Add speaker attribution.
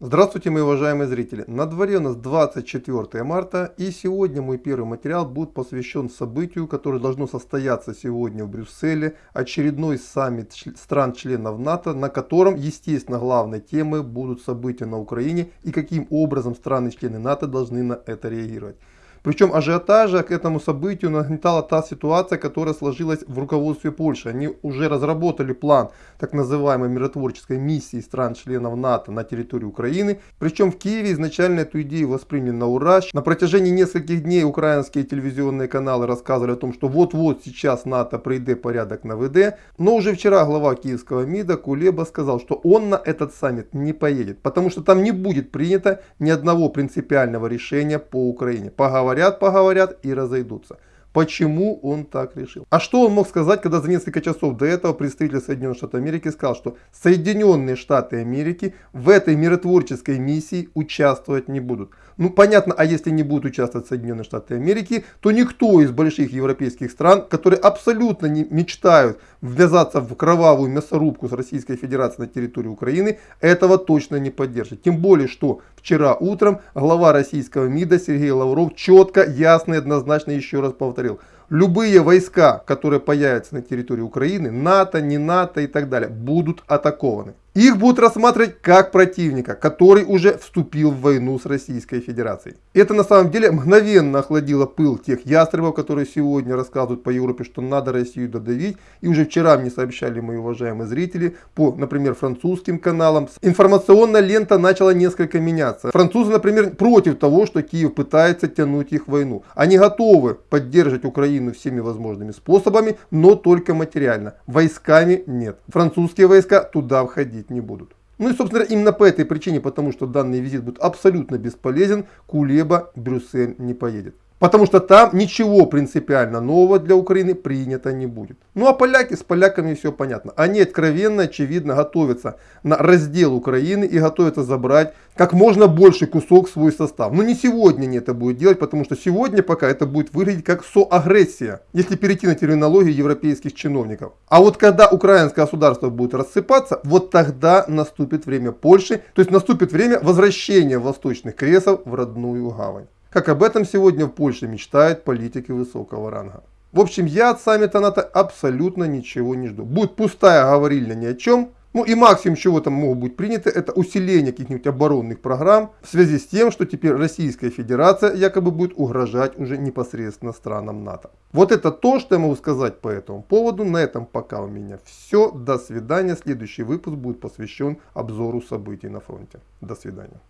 Speaker 1: Здравствуйте, мои уважаемые зрители! На дворе у нас 24 марта и сегодня мой первый материал будет посвящен событию, которое должно состояться сегодня в Брюсселе, очередной саммит стран-членов НАТО, на котором, естественно, главной темой будут события на Украине и каким образом страны-члены НАТО должны на это реагировать. Причем ажиотажа к этому событию нагнетала та ситуация, которая сложилась в руководстве Польши. Они уже разработали план так называемой миротворческой миссии стран-членов НАТО на территории Украины. Причем в Киеве изначально эту идею восприняли на ура. На протяжении нескольких дней украинские телевизионные каналы рассказывали о том, что вот-вот сейчас НАТО прийдет порядок на ВД. Но уже вчера глава киевского МИДа Кулеба сказал, что он на этот саммит не поедет, потому что там не будет принято ни одного принципиального решения по Украине. Поговорят поговорят, поговорят и разойдутся. Почему он так решил? А что он мог сказать, когда за несколько часов до этого представитель Соединенных Штатов Америки сказал, что Соединенные Штаты Америки в этой миротворческой миссии участвовать не будут? Ну понятно, а если не будут участвовать Соединенные Штаты Америки, то никто из больших европейских стран, которые абсолютно не мечтают ввязаться в кровавую мясорубку с Российской Федерацией на территории Украины, этого точно не поддержит. Тем более, что вчера утром глава российского МИДа Сергей Лавров четко, ясно и однозначно еще раз повторил. Любые войска, которые появятся на территории Украины, НАТО, не НАТО и так далее, будут атакованы. Их будут рассматривать как противника, который уже вступил в войну с Российской Федерацией. Это на самом деле мгновенно охладило пыл тех ястребов, которые сегодня рассказывают по Европе, что надо Россию додавить. И уже вчера мне сообщали мои уважаемые зрители по, например, французским каналам. Информационная лента начала несколько меняться. Французы, например, против того, что Киев пытается тянуть их в войну. Они готовы поддерживать Украину всеми возможными способами, но только материально. Войсками нет. Французские войска туда входить не будут. Ну и, собственно, именно по этой причине, потому что данный визит будет абсолютно бесполезен, Кулеба в Брюссель не поедет. Потому что там ничего принципиально нового для Украины принято не будет. Ну а поляки, с поляками все понятно. Они откровенно, очевидно готовятся на раздел Украины и готовятся забрать как можно больше кусок в свой состав. Но не сегодня они это будут делать, потому что сегодня пока это будет выглядеть как соагрессия, если перейти на терминологию европейских чиновников. А вот когда украинское государство будет рассыпаться, вот тогда наступит время Польши, то есть наступит время возвращения восточных кресов в родную гавань. Как об этом сегодня в Польше мечтают политики высокого ранга. В общем, я от саммита НАТО абсолютно ничего не жду. Будет пустая говорильня ни о чем. Ну и максимум, чего там могут быть приняты, это усиление каких-нибудь оборонных программ в связи с тем, что теперь Российская Федерация якобы будет угрожать уже непосредственно странам НАТО. Вот это то, что я могу сказать по этому поводу. На этом пока у меня все. До свидания. Следующий выпуск будет посвящен обзору событий на фронте. До свидания.